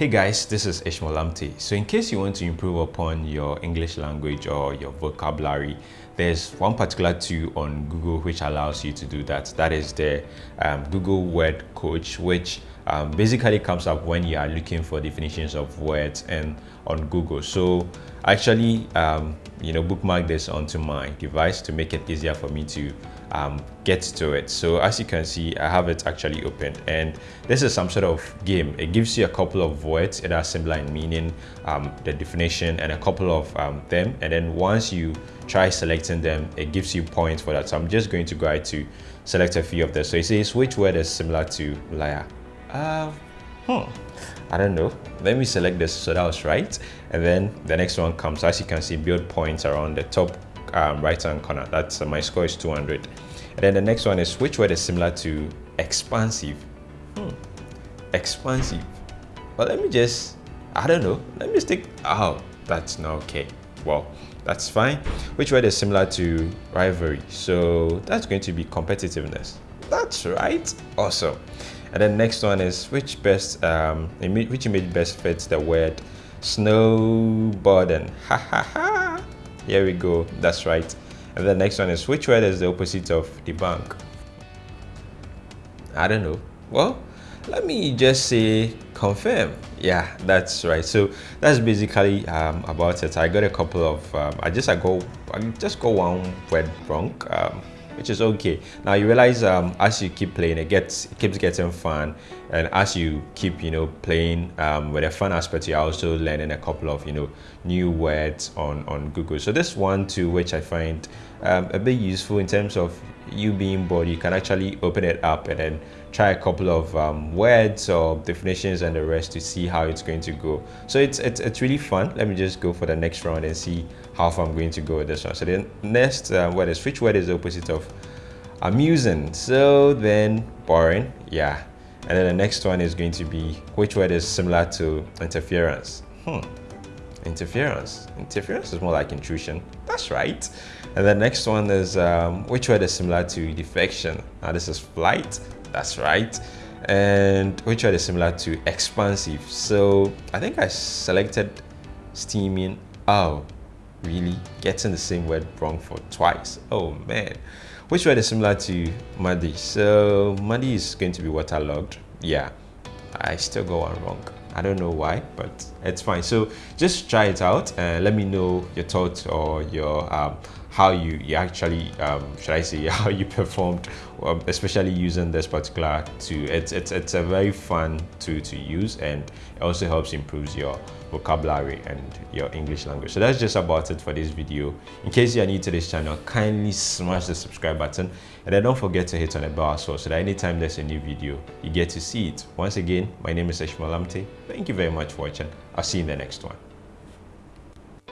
Hey guys, this is Ishmael Amte. So in case you want to improve upon your English language or your vocabulary, there's one particular tool on Google which allows you to do that. That is the um, Google Word Coach, which um, basically comes up when you are looking for definitions of words and on Google. So actually, um, you know, bookmark this onto my device to make it easier for me to um, get to it. So as you can see, I have it actually opened and this is some sort of game. It gives you a couple of words that are similar in meaning, um, the definition and a couple of um, them. And then once you try selecting them, it gives you points for that. So I'm just going to go ahead to select a few of them. So it says which word is similar to liar. Uh, hmm. I don't know. Let me select this. So that was right. And then the next one comes, as you can see, build points around the top um, right hand corner. That's uh, my score is 200. And then the next one is which word is similar to expansive? Hmm. Expansive. Well, let me just, I don't know. Let me stick, oh, that's not okay. Well, that's fine. Which word is similar to rivalry? So that's going to be competitiveness. That's right. Awesome. And then next one is which best, um, which image best fits the word snowboarding? Ha ha ha. Here we go. That's right. And the next one is which word is the opposite of debunk? I don't know. Well, let me just say confirm. Yeah, that's right. So that's basically um, about it. I got a couple of. Um, I just I go. I just go one word wrong. Um, which is okay. Now you realize um, as you keep playing, it gets it keeps getting fun, and as you keep you know playing um, with a fun aspect, you're also learning a couple of you know new words on on Google. So this one too, which I find um, a bit useful in terms of you being bored, you can actually open it up and then try a couple of um, words or definitions and the rest to see how it's going to go. So it's, it's, it's really fun. Let me just go for the next round and see how far I'm going to go with this one. So the next uh, word is, which word is the opposite of amusing? So then boring, yeah. And then the next one is going to be, which word is similar to interference? Hmm interference. Interference is more like intrusion. That's right. And the next one is um, which word is similar to defection? Now this is flight. That's right. And which word is similar to expansive? So I think I selected steaming. Oh, really? Getting the same word wrong for twice. Oh man. Which word is similar to muddy? So muddy is going to be waterlogged. Yeah, I still go one wrong. I don't know why, but it's fine. So just try it out and let me know your thoughts or your um, how you, you actually um, should I say how you performed, um, especially using this particular tool. It's it's it's a very fun tool to use and it also helps improve your vocabulary and your English language. So that's just about it for this video. In case you are new to this channel, kindly smash the subscribe button and then don't forget to hit on the bell as well so that anytime there's a new video, you get to see it. Once again, my name is Ishmael Lamptey. Thank you very much for watching. I'll see you in the next one.